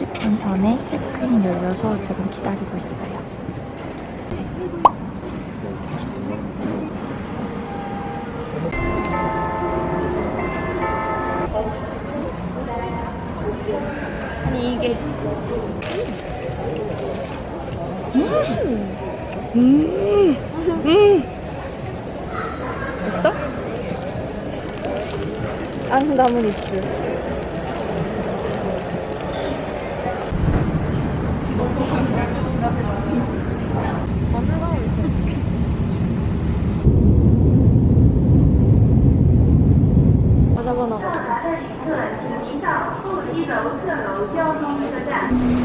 2시간 30분 전에 체크인 열려서 지금 기다리고 있어요. 아니 이게 음. 음. 됐어? 안 담은 입술.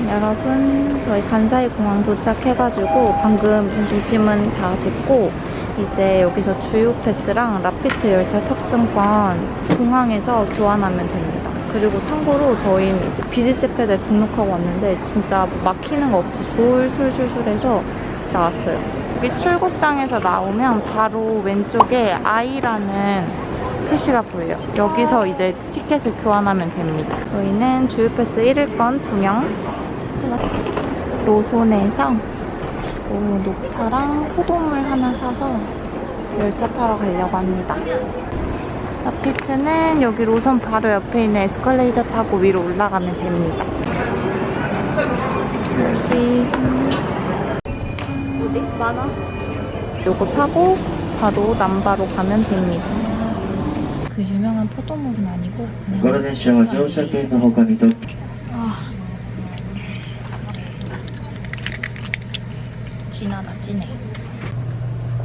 여러분 저희 간사이 공항 도착해가지고 방금 이심은 다 됐고 이제 여기서 주유 패스랑 라피트 열차 탑승권 공항에서 교환하면 됩니다. 그리고 참고로 저희는 이제 비즈제패드에 등록하고 왔는데 진짜 막히는 거 없이 술술술술 해서 나왔어요. 여기 출국장에서 나오면 바로 왼쪽에 I라는 표시가 보여요. 여기서 이제 티켓을 교환하면 됩니다. 저희는 주유패스 1일권 2명 로손에서 오, 녹차랑 포도물 하나 사서 열차 타러 가려고 합니다. 아파트는 여기 로선 바로 옆에 있는 에스컬레이터 타고 위로 올라가면 됩니다. 역시 어디? 많아? 요거 타고 바로 남바로 가면 됩니다. 그 유명한 포도물은 아니고 그냥 아. 진하다 진해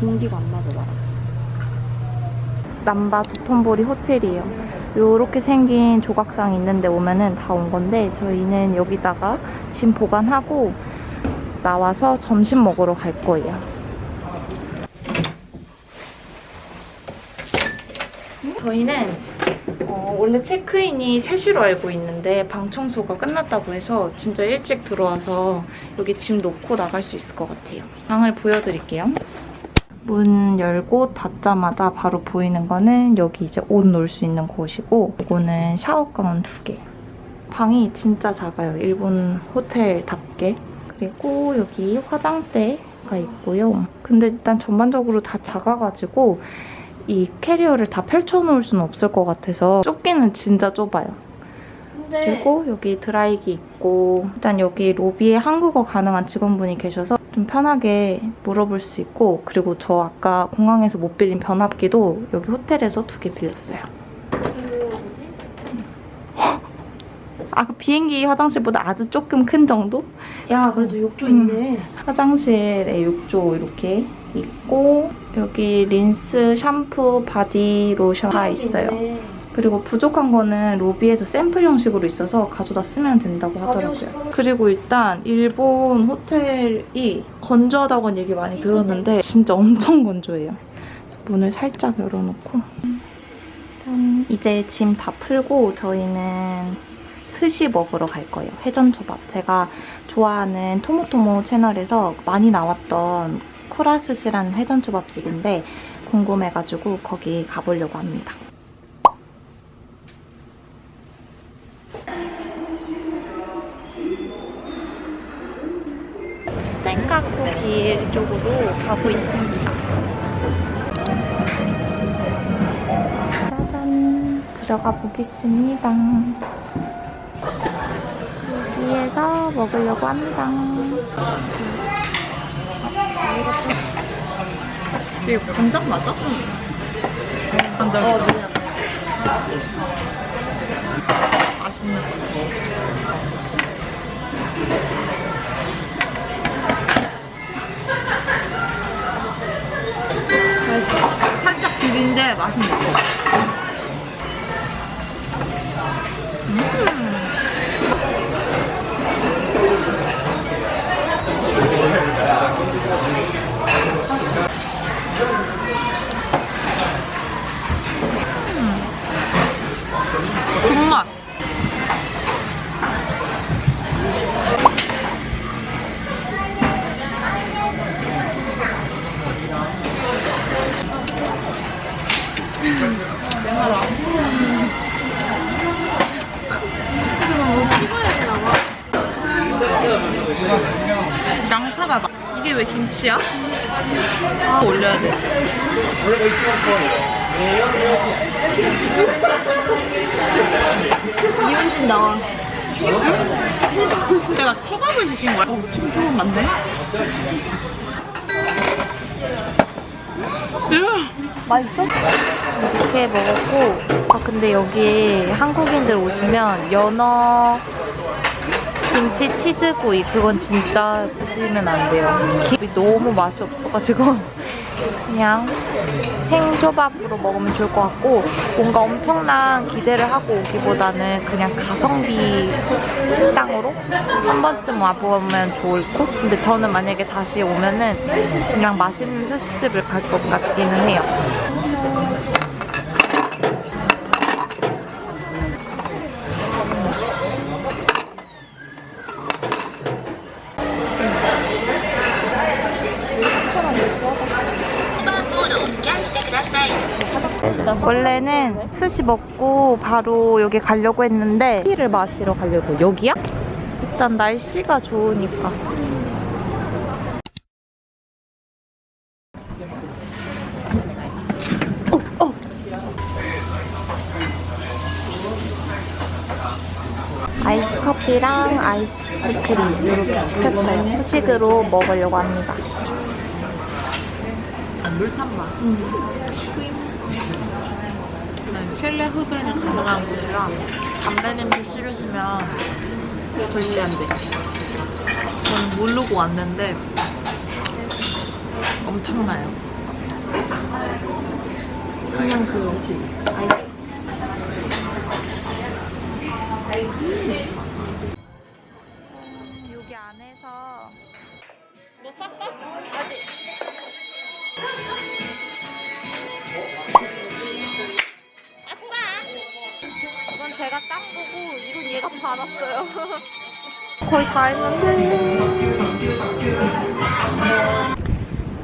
공기가 안 맞아 봐 남바 도톤보리 호텔이에요 요렇게 생긴 조각상 있는데 오면은 다 온 건데 저희는 여기다가 짐 보관하고 나와서 점심 먹으러 갈 거예요 저희는 어, 원래 체크인이 3시로 알고 있는데 방 청소가 끝났다고 해서 진짜 일찍 들어와서 여기 짐 놓고 나갈 수 있을 것 같아요. 방을 보여드릴게요. 문 열고 닫자마자 바로 보이는 거는 여기 이제 옷 놓을 수 있는 곳이고 이거는 샤워 가운 두 개. 방이 진짜 작아요. 일본 호텔답게. 그리고 여기 화장대가 있고요. 근데 일단 전반적으로 다 작아가지고 이 캐리어를 다 펼쳐놓을 수는 없을 것 같아서 좁기는 진짜 좁아요. 그리고 여기 드라이기 있고 일단 여기 로비에 한국어 가능한 직원분이 계셔서 좀 편하게 물어볼 수 있고 그리고 저 아까 공항에서 못 빌린 변압기도 여기 호텔에서 두 개 빌렸어요. 이거 뭐지? 아까 그 비행기 화장실보다 아주 조금 큰 정도? 야 그래도 욕조 음. 있네. 화장실에 욕조 이렇게 있고 여기 린스, 샴푸, 바디 로션 다 있어요. 있네. 그리고 부족한 거는 로비에서 샘플 형식으로 있어서 가져다 쓰면 된다고 하더라고요. 그리고 일단 일본 호텔이 건조하다고는 얘기 많이 들었는데 진짜 엄청 건조해요. 문을 살짝 열어놓고 일단 이제 짐 다 풀고 저희는 스시 먹으러 갈 거예요. 회전초밥. 제가 좋아하는 토모토모 채널에서 많이 나왔던 쿠라스시라는 회전초밥집인데 궁금해가지고 거기 가보려고 합니다. 들어가 보겠습니다. 여기에서 먹으려고 합니다. 이게 간장 맞아? 간장. 어, 네. 맛있는 거. 맛있어. 살짝 비린데 맛은 있고. 근데 여기 한국인들 오시면 연어 김치 치즈구이 그건 진짜 드시면 안 돼요. 김이 너무 맛이 없어가지고 그냥 생초밥으로 먹으면 좋을 것 같고 뭔가 엄청난 기대를 하고 오기보다는 그냥 가성비 식당으로 한 번쯤 와보면 좋을 것 근데 저는 만약에 다시 오면은 그냥 맛있는 스시집을 갈 것 같기는 해요 원래는 스시 먹고 바로 여기 가려고 했는데 티를 마시러 가려고 여기야? 일단 날씨가 좋으니까 어, 어. 아이스 커피랑 아이스크림 이렇게 시켰어요. 후식으로 먹으려고 합니다. 실내 흡연이 가능한 곳이라 담배 냄새 싫으시면 절대 안 돼. 저는 모르고 왔는데 엄청나요. 그냥 그 아이스 여기 안에서 뭐 쌌어? 이건 제가 딴 거고 이건 얘가 받았어요. 거의 다 했는데.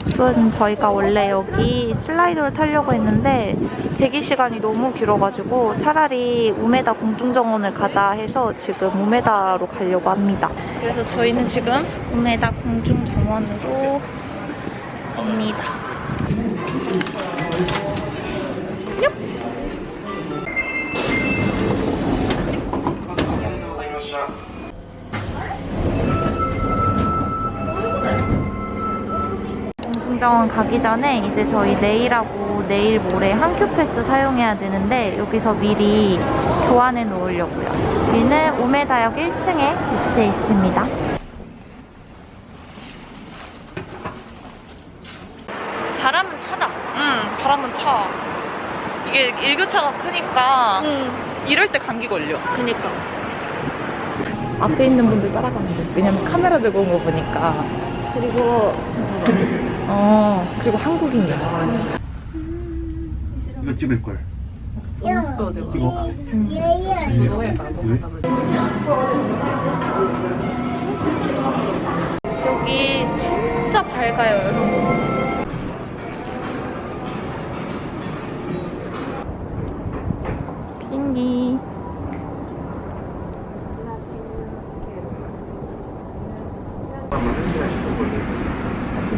지금 저희가 원래 여기 슬라이더를 타려고 했는데 대기 시간이 너무 길어가지고 차라리 우메다 공중정원을 가자 해서 지금 우메다로 가려고 합니다. 그래서 저희는 지금 우메다 공중정원으로 갑니다. 공중정원 가기 전에 이제 저희 내일하고 내일 모레 한큐 패스 사용해야 되는데 여기서 미리 교환해 놓으려고요. 여기는 우메다역 1층에 위치해 있습니다. 바람은 차다. 응 바람은 차. 이게 일교차가 크니까 응. 이럴 때 감기 걸려. 그니까. 앞에 있는 분들 따라가면 돼. 왜냐면 카메라 들고 온 거 보니까. 그리고 어, 그리고 한국인이야. 이거 찍을 걸. 없어, 내가. 찍어. 여기 진짜 밝아요, 여러분. 비행기.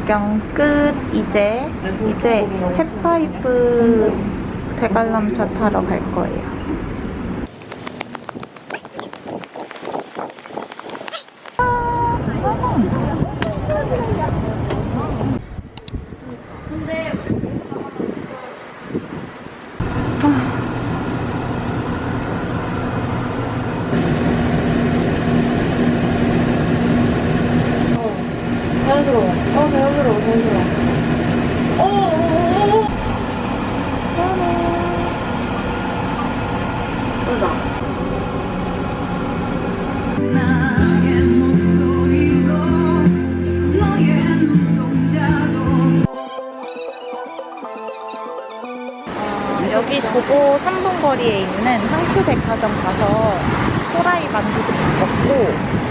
구경 끝. 이제 이제 햇파이프 대관람차 타러 갈 거예요. 자연스러워. 어, 자연스러워, 자연스러워. 오, 오, 오, 오. 예쁘다. 여기 도보 3분 거리에 있는 한큐 백화점 가서 호라이 만두 먹고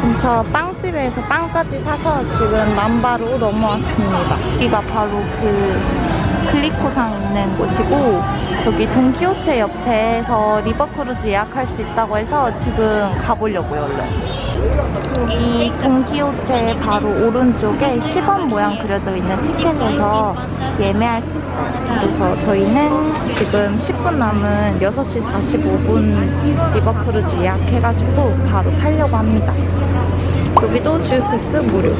근처 빵집에서 빵까지 사서 지금 난바로 넘어왔습니다. 여기가 바로 그 글리코상 있는 곳이고 저기 돈키호테 옆에서 river cruise 예약할 수 있다고 해서 지금 가보려고요, 얼른. 여기 돈키호테 바로 오른쪽에 10원 모양 그려져 있는 티켓에서 예매할 수 있어요. 그래서 저희는 지금 10분 남은 6시 45분 river cruise 예약해가지고 바로 타려고 합니다. 여기도 주유 패스 무료.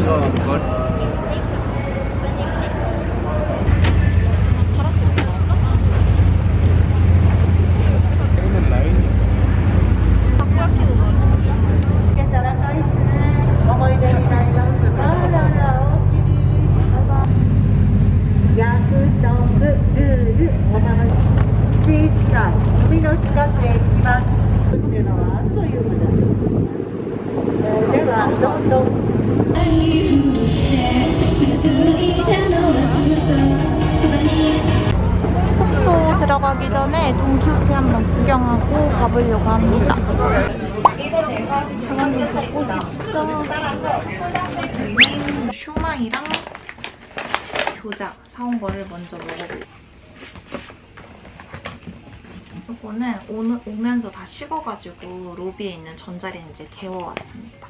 다 식어가지고 로비에 있는 전자레인지에 데워왔습니다.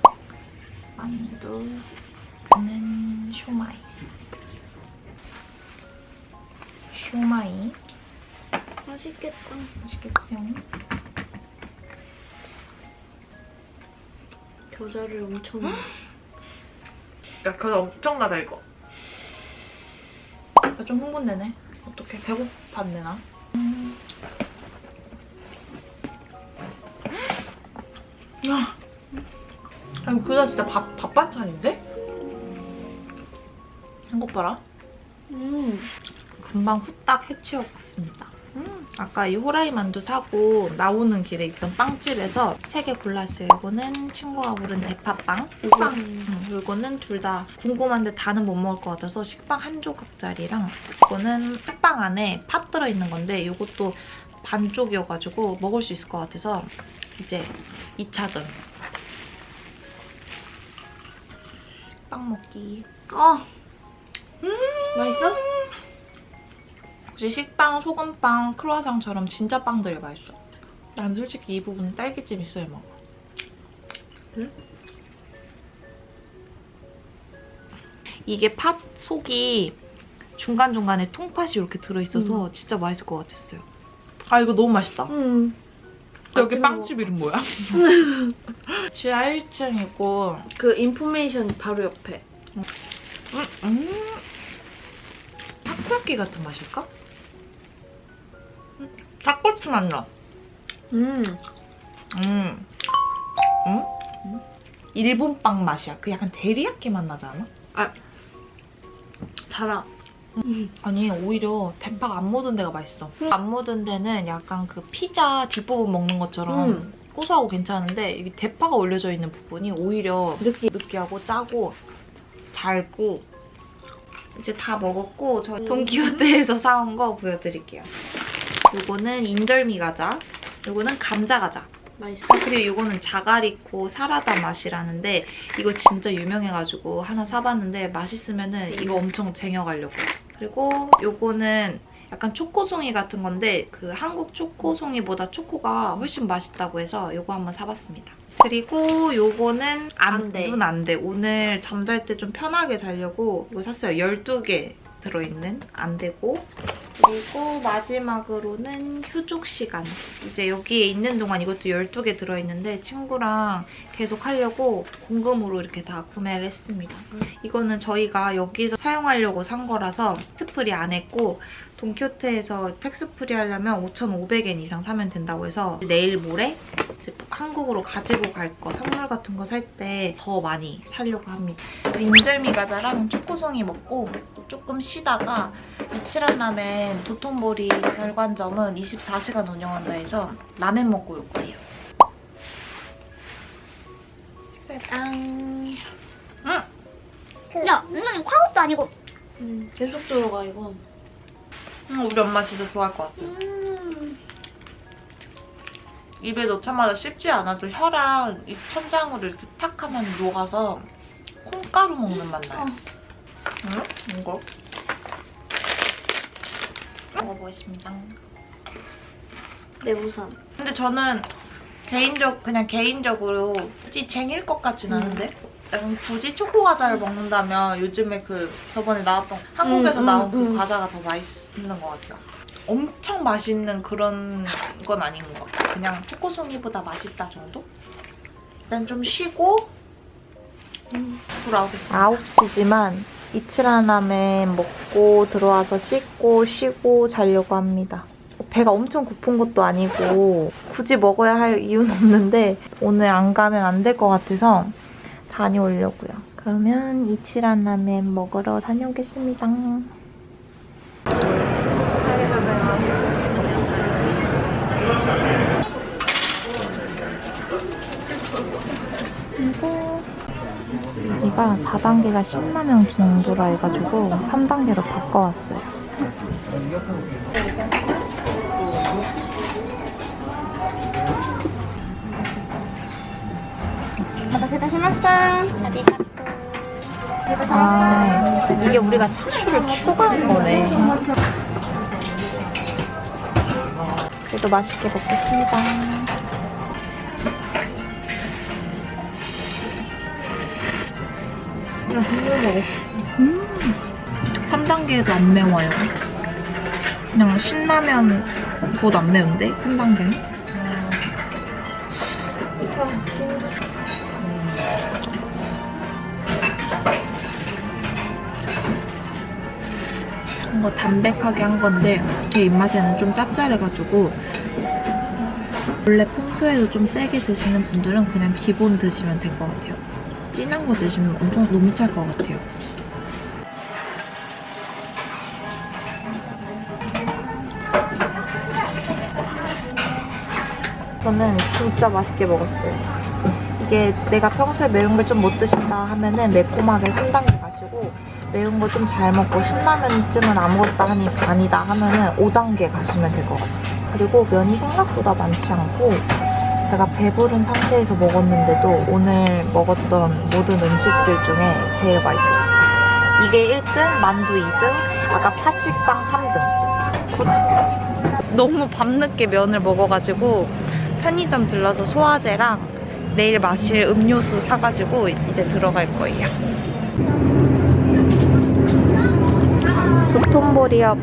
만두, 는 슈마이. 슈마이. 맛있겠다. 맛있겠어요? 겨자를 엄청. 야, 그거 엄청나다, 이거. 나좀 흥분되네. 어떡해. 배고팠네, 나. 그다 진짜 밥, 밥 반찬인데? 한국 봐라. 음. 금방 후딱 해치웠습니다. 음, 아까 이 호라이 만두 사고 나오는 길에 있던 빵집에서 세 개 골랐어요. 이거는 친구가 고른 대파빵. 빵. 음, 이거는 둘 다 궁금한데 다는 못 먹을 것 같아서 식빵 한 조각짜리랑 이거는 식빵 안에 팥 들어있는 건데 이것도 반쪽이어가지고 먹을 수 있을 것 같아서 이제 2차전. 빵 먹기. 아. 맛있어? 혹시 식빵, 소금빵, 크루아상처럼 진짜 빵들이 맛있어. 난 솔직히 이 부분은 딸기찜 있어야 먹어. 이게 팥 속이 중간중간에 통팥이 이렇게 들어있어서 진짜 맛있을 것 같았어요. 아 이거 너무 맛있다. 음. 여기 아침 빵집 이름 뭐야? 지하 1층이고 그 인포메이션 바로 옆에. 음, 음. 타코야끼 같은 맛일까? 음, 닭꼬치 맛 나. 음. 음. 음? 일본 빵 맛이야. 그 약간 데리야끼 맛 나지 않아? 달아. 아니 오히려 대파가 안 묻은 데가 맛있어. 안 묻은 데는 약간 그 피자 뒷부분 먹는 것처럼 음. 고소하고 괜찮은데 이게 대파가 올려져 있는 부분이 오히려 느끼. 느끼하고 짜고 달고 이제 다 먹었고 저 돈키호테에서 사온 거 보여드릴게요. 요거는 인절미 과자, 요거는 감자 과자. 맛있어. 그리고 이거는 자가리코 사라다 맛이라는데 이거 진짜 유명해가지고 하나 사봤는데 맛있으면 은 이거 엄청 쟁여가려고. 그리고 요거는 약간 초코송이 같은 건데 그 한국 초코송이보다 초코가 훨씬 맛있다고 해서 요거 한번 사봤습니다. 그리고 요거는 안 돼. 안두는 안 돼. 오늘 잠잘 때 좀 편하게 자려고 이거 샀어요. 12개 들어있는 안 되고 그리고 마지막으로는 휴족 시간. 이제 여기에 있는 동안 이것도 12개 들어있는데 친구랑 계속 하려고 공금으로 이렇게 다 구매를 했습니다. 이거는 저희가 여기서 사용하려고 산 거라서 tax free 안 했고 돈키호테에서 tax free 하려면 5,500엔 이상 사면 된다고 해서 내일 모레 한국으로 가지고 갈 거 선물 같은 거 살 때 더 많이 사려고 합니다. 인절미 과자랑 초코송이 먹고 조금 쉬다가 이치란 라멘 도톤보리 별관점은 24시간 운영한다 해서 라멘 먹고 올 거예요. 식사당. 야, 은근히 화업도 아니고 음. 계속 들어가 이거. 음, 우리 엄마 진짜 좋아할 것 같아. 음. 입에 넣자마자 씹지 않아도 혀랑 입 천장으로 이렇게 탁 하면 녹아서 콩가루 먹는 맛 나요. 응? 이거? 먹어보겠습니다. 내부산. 근데 저는 개인적 그냥 개인적으로 굳이 쟁일 것 같진 않은데 약간 굳이 초코 과자를 먹는다면 요즘에 그 저번에 나왔던 한국에서 음, 음, 나온 그 음. 과자가 더 맛있는 것 같아요. 엄청 맛있는 그런 건 아닌 것 같아요. 그냥 초코송이보다 맛있다 정도? 일단 좀 쉬고 돌아오겠습니다. 9시지만 이치라라멘 먹고 들어와서 씻고 쉬고 자려고 합니다. 배가 엄청 고픈 것도 아니고 굳이 먹어야 할 이유는 없는데 오늘 안 가면 안 될 것 같아서 다녀오려고요. 그러면 이치라라멘 먹으러 다녀오겠습니다. 그리고 여기가 4단계가 신라면 정도라 해가지고 3단계로 바꿔왔어요. 아, 이게 우리가 차슈를 추가한 거네. 그래도 맛있게 먹겠습니다. 3단계도 안 매워요. 그냥 신라면 보다 안 매운데? 3단계는? 뭔가 담백하게 한 건데 제 입맛에는 좀 짭짤해가지고 원래 평소에도 좀 세게 드시는 분들은 그냥 기본 드시면 될 것 같아요. 진한 거 드시면 엄청 너무 짤 것 같아요. 저는 진짜 맛있게 먹었어요. 이게 내가 평소에 매운 걸 좀 못 드신다 하면은 매콤하게 3단계 가시고 매운 거 좀 잘 먹고 신라면쯤은 아무것도 하니 반이다 하면 은 5단계 가시면 될 것 같아요. 그리고 면이 생각보다 많지 않고 제가 배부른 상태에서 먹었는데도 오늘 먹었던 모든 음식들 중에 제일 맛있었어요. 이게 1등, 만두 2등, 아까 파치빵 3등. good. 너무 밤늦게 면을 먹어가지고 편의점 들러서 소화제랑 내일 마실 음료수 사가지고 이제 들어갈 거예요. 도톤보리 옆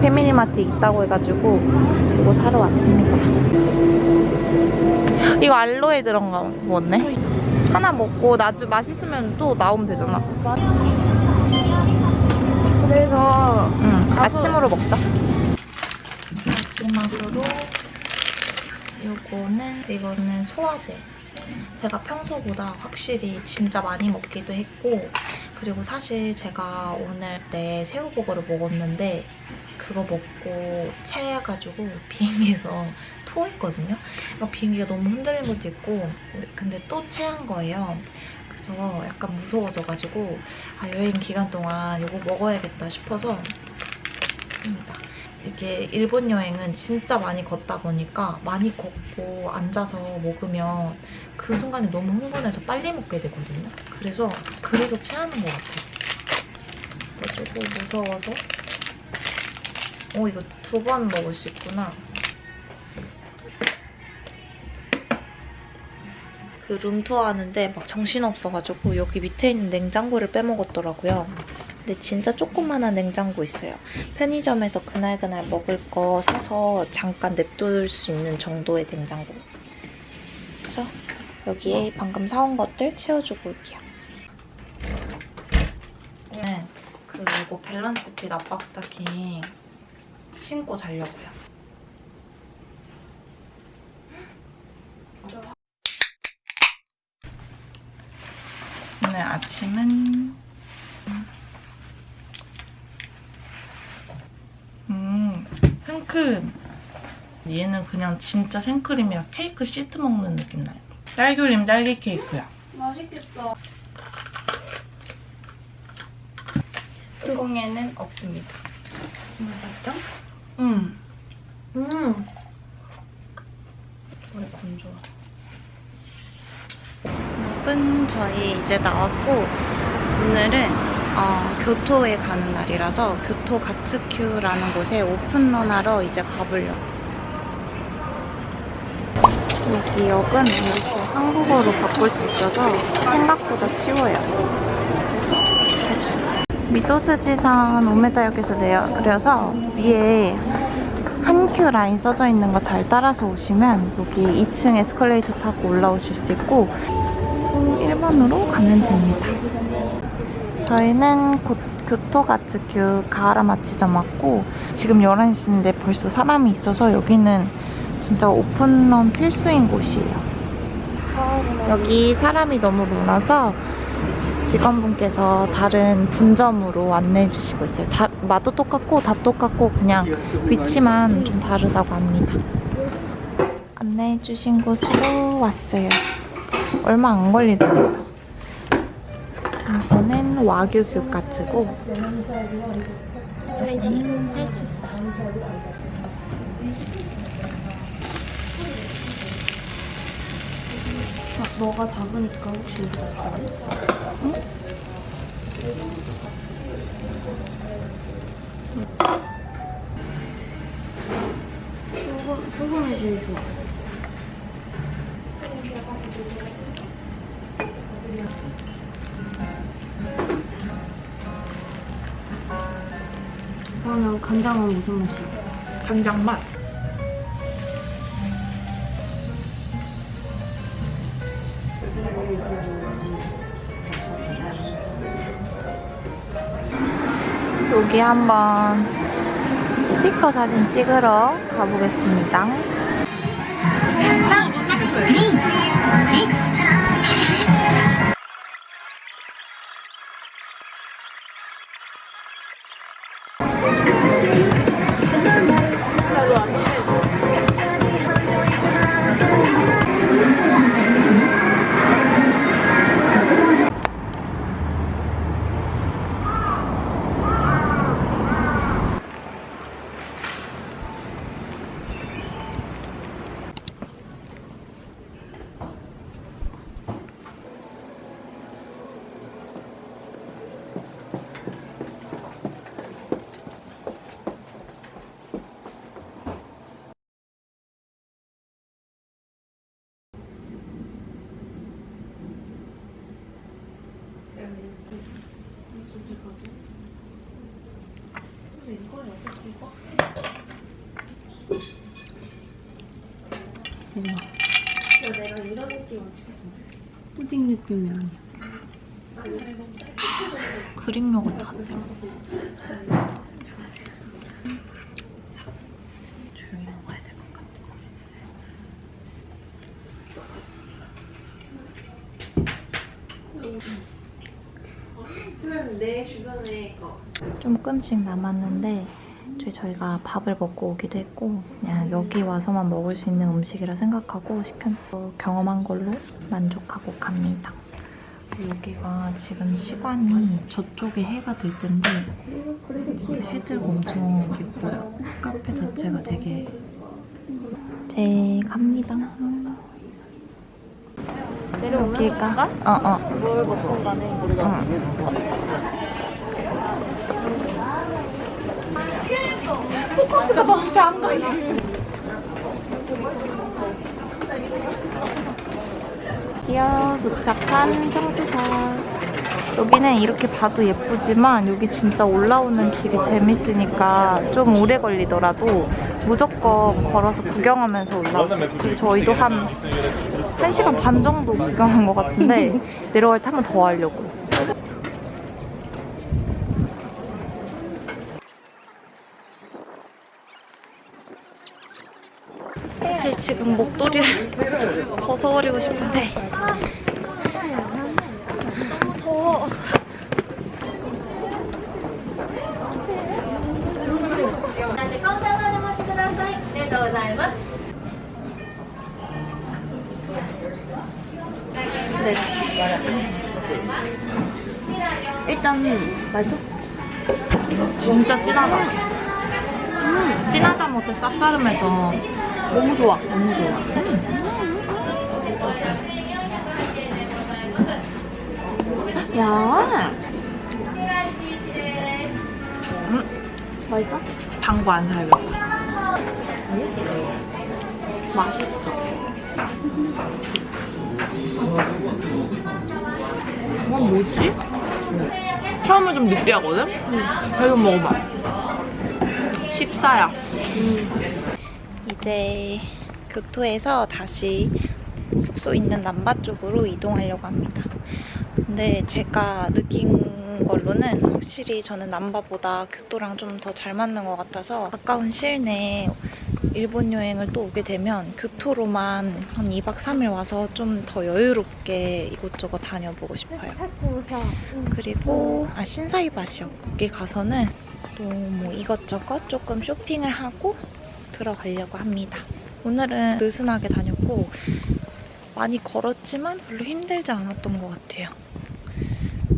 패밀리마트 있다고 해가지고 이거 사러 왔습니다. 이거 알로에 들어간 거네. 하나 먹고 나중 맛있으면 또 나오면 되잖아. 그래서 응, 가서- 아침으로 먹자. 마지막으로 요거는 이거는 소화제. 제가 평소보다 확실히 진짜 많이 먹기도 했고 그리고 사실 제가 오늘 내 새우버거를 먹었는데 그거 먹고 체해가지고 비행기에서 토했거든요. 그러니까 비행기가 너무 흔들린 것도 있고 근데 또 체한 거예요. 그래서 약간 무서워져가지고 아, 여행 기간 동안 이거 먹어야겠다 싶어서 습니다. 이게 일본 여행은 진짜 많이 걷다 보니까 많이 걷고 앉아서 먹으면 그 순간에 너무 흥분해서 빨리 먹게 되거든요. 그래서 그래서 체하는 것 같아요. 그래가지고 무서워서 어 이거 두 번 먹을 수 있구나. 그 룸투어 하는데 막 정신없어가지고 여기 밑에 있는 냉장고를 빼먹었더라고요. 근데 진짜 조그만한 냉장고 있어요. 편의점에서 그날그날 먹을 거 사서 잠깐 냅둘 수 있는 정도의 냉장고. 그래서 여기에 방금 사온 것들 채워주고 올게요. 오늘 그 이거 밸런스 핏 압박 스타킹 신고 자려고요. 오늘 아침은 생크림. 얘는 그냥 진짜 생크림이라 케이크 시트 먹는 느낌 나요. 딸기림 딸기 케이크야. 맛있겠다. 뚜껑에는 없습니다. 맛있죠? 음. 음. 원래 건조하 여러분 저희 이제 나왔고 오늘은 어, 교토에 가는 날이라서 교토 가츠큐라는 곳에 오픈런 하러 이제 가보려고. 여기 역은 이렇게 한국어로 바꿀 수 있어서 생각보다 쉬워요. 미도스지산 오메다역에서 내려서 위에 한큐 라인 써져 있는 거 잘 따라서 오시면 여기 2층 에스컬레이터 타고 올라오실 수 있고 소 1번으로 가면 됩니다. 저희는 곧 교토가츠큐 가하라마치점 왔고 지금 11시인데 벌써 사람이 있어서 여기는 진짜 오픈런 필수인 곳이에요. 여기 사람이 너무 많아서 직원분께서 다른 분점으로 안내해 주시고 있어요. 다, 맛도 똑같고 다 똑같고 그냥 위치만 좀 다르다고 합니다. 안내해 주신 곳으로 왔어요. 얼마 안 걸리더라고요. 이거는 와규 규카츠고 살치, 살치살. 아, 너가 잡으니까 혹시 이거 할래? 소금, 소금이 제일 좋아. 그러면 간장은 무슨 맛이야? 간장 맛. 여기 한번 스티커 사진 찍으러 가보겠습니다. 푸딩 느낌이 아니야. 그릭 요거트 같아. 조용히 먹어야 될 것 같아. 그러면 내 주변에 거. 조금씩 남았는데 저희 저희가 밥을 먹고 오기도 했고 그냥 여기 와서만 먹을 수 있는 음식이라 생각하고 시켰어 경험한 걸로 만족하고 갑니다. 여기가 지금 시간이 저쪽에 해가 들 텐데 진짜 해들고 엄청 예뻐요. 카페 자체가 되게 제 갑니다. 내려올까? 어 어. 뭘 먹건 간에. 응. 드디어 도착한 청수사. 여기는 이렇게 봐도 예쁘지만 여기 진짜 올라오는 길이 재밌으니까 좀 오래 걸리더라도 무조건 걸어서 구경하면서 올라왔어요. 저희도 한 1시간 반 정도 구경한 것 같은데 내려갈 때 한 번 더 하려고. 지금 목도리를 벗어버리고 싶은데 너무 더워. 네. 일단 맛있어? 진짜 진하다. 진하다 못해 쌉싸름해서 너무 좋아. 너무 좋아. 야. 음. 맛있어? 당구 안 살겠다. 맛있어. 이건 뭐지? 처음에 좀 느끼하거든? 이거 먹어봐. 식사야. 이제 교토에서 다시 숙소 있는 남바 쪽으로 이동하려고 합니다. 근데 제가 느낀 걸로는 확실히 저는 남바보다 교토랑 좀 더 잘 맞는 것 같아서 가까운 시일 내에 일본 여행을 또 오게 되면 교토로만 한 2박 3일 와서 좀 더 여유롭게 이곳저곳 다녀보고 싶어요. 그리고 아 신사이바시역 거기 가서는 또 뭐 이것저것 조금 쇼핑을 하고 들어가려고 합니다. 오늘은 느슨하게 다녔고 많이 걸었지만 별로 힘들지 않았던 것 같아요.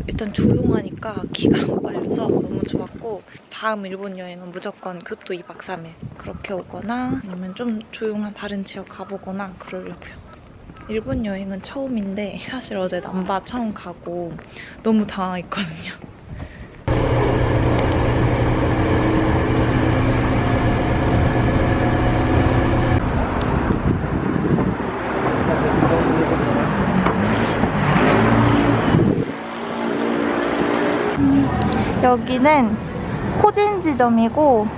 일단 조용하니까 기가 안 빨려서 너무 좋았고 다음 일본 여행은 무조건 교토 2박 3일 그렇게 오거나 아니면 좀 조용한 다른 지역 가보거나 그러려고요. 일본 여행은 처음인데 사실 어제 남바 처음 가고 너무 당황했거든요. 여기는 호진 지점이고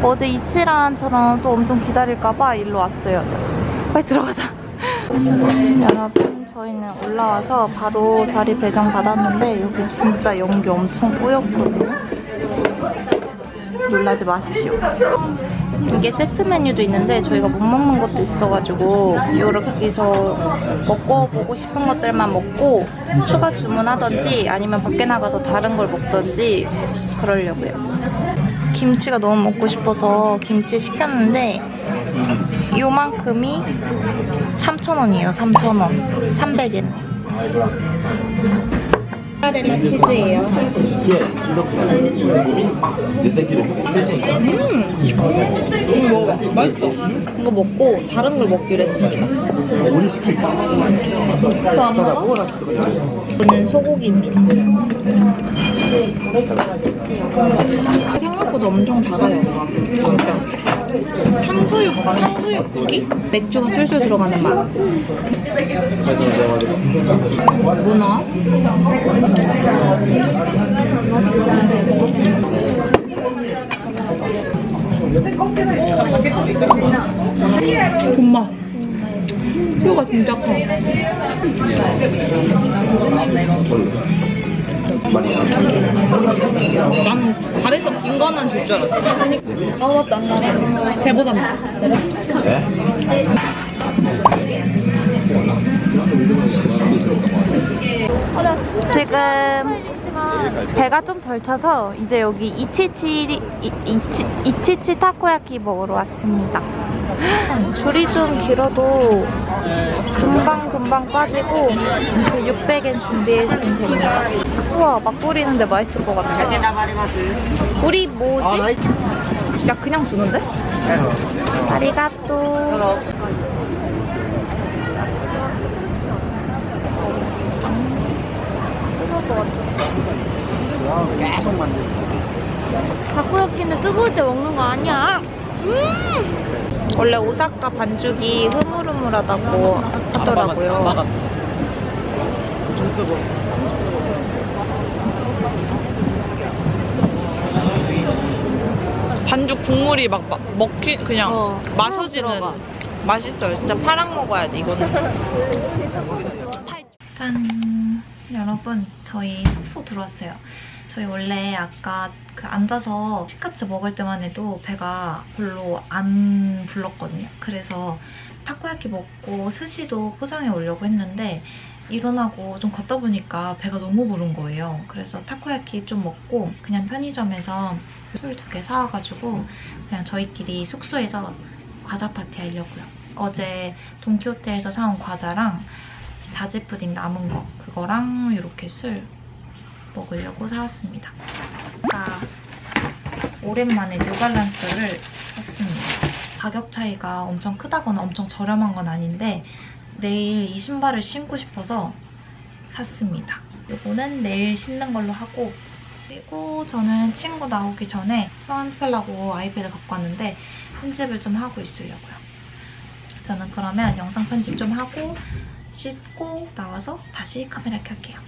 어제 이치란처럼 또 엄청 기다릴까봐 일로 왔어요. 빨리 들어가자. 여러분 저희는 올라와서 바로 자리 배정 받았는데 여기 진짜 연기 엄청 뿌였거든요. 놀라지 마십시오. 이게 세트 메뉴도 있는데 저희가 못 먹는 것도 있어가지고 여기서 먹어보고 싶은 것들만 먹고 추가 주문하던지 아니면 밖에 나가서 다른 걸 먹던지 그러려고요. 김치가 너무 먹고 싶어서 김치 시켰는데 요만큼이 3,000원이에요. 3,000원. 300엔. 모짜렐라 치즈예요. 이거 먹고 다른 걸 먹기로 했습니다. 이거는 소고기입니다. 생각보다 엄청 작아요. 탕수육, 탕수육 고기? 맥주가 술술 들어가는 맛. 문어. 엄마. 뼈가 진짜 커. 나는 가래떡 긴 거만 줄 줄 알았어. 아 맞다. 배보다 지금 배가 좀 덜 차서 이제 여기 이치치 이, 이치, 이치치 타코야키 먹으러 왔습니다. 줄이 좀 길어도 금방 금방 빠지고 600엔 준비했으면 됩니다. 우와 막 뿌리는데 맛있을 것 같아. 우리 뭐지? 야 그냥 주는데? 아리가또. 뜨거울 것 같아. 다코야끼는 뜨거울 때 먹는 거 아니야? 원래 오사카 반죽이 흐물흐물하다고 하더라고요. 좀 뜨거. 반죽 국물이 막, 막 먹히 그냥 어, 마셔지는 들어가. 맛있어요. 진짜 파랑 먹어야 돼 이거는. 짠! 여러분, 저희 숙소 들어왔어요. 저희 원래 아까 그 앉아서 치카츠 먹을 때만 해도 배가 별로 안 불렀거든요. 그래서 타코야키 먹고 스시도 포장해 오려고 했는데 일어나고 좀 걷다 보니까 배가 너무 부른 거예요. 그래서 타코야키 좀 먹고 그냥 편의점에서 술 두 개 사와가지고 그냥 저희끼리 숙소에서 과자 파티 하려고요. 어제 돈키호테에서 사온 과자랑 자지 푸딩 남은 거 그거랑 이렇게 술 먹으려고 사왔습니다. 아까 오랜만에 뉴발란스를 샀습니다. 가격 차이가 엄청 크다거나 엄청 저렴한 건 아닌데 내일 이 신발을 신고 싶어서 샀습니다. 요거는 내일 씻는 걸로 하고 그리고 저는 친구 나오기 전에 편집하려고 아이패드 갖고 왔는데 편집을 좀 하고 있으려고요. 저는 그러면 영상 편집 좀 하고 씻고 나와서 다시 카메라 켤게요.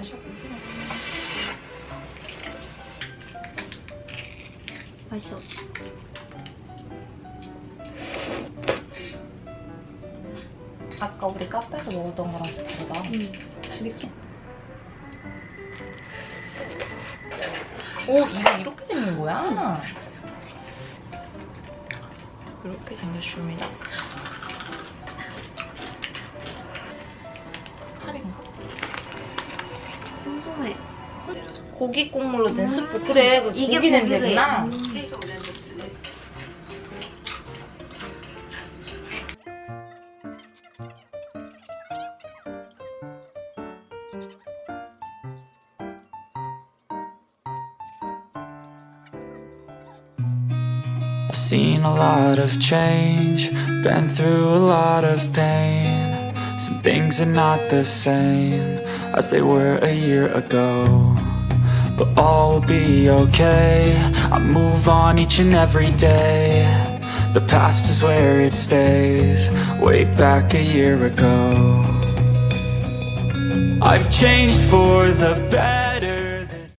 마셔보세요. 맛있어. 아까 우리 카페에서 먹었던 거랑 다르다. 느낌. 오 이거 이렇게 생긴 거야? 이렇게 생겼습니다. 궁금해. 고기 국물로 된 수프 그래 그 이게 고기. 냄새구나 I've seen a lot of change, been through a lot of pain. Some things are not the same as they were a year ago. But all will be okay. I move on each and every day. The past is where it stays, way back a year ago. I've changed for the better.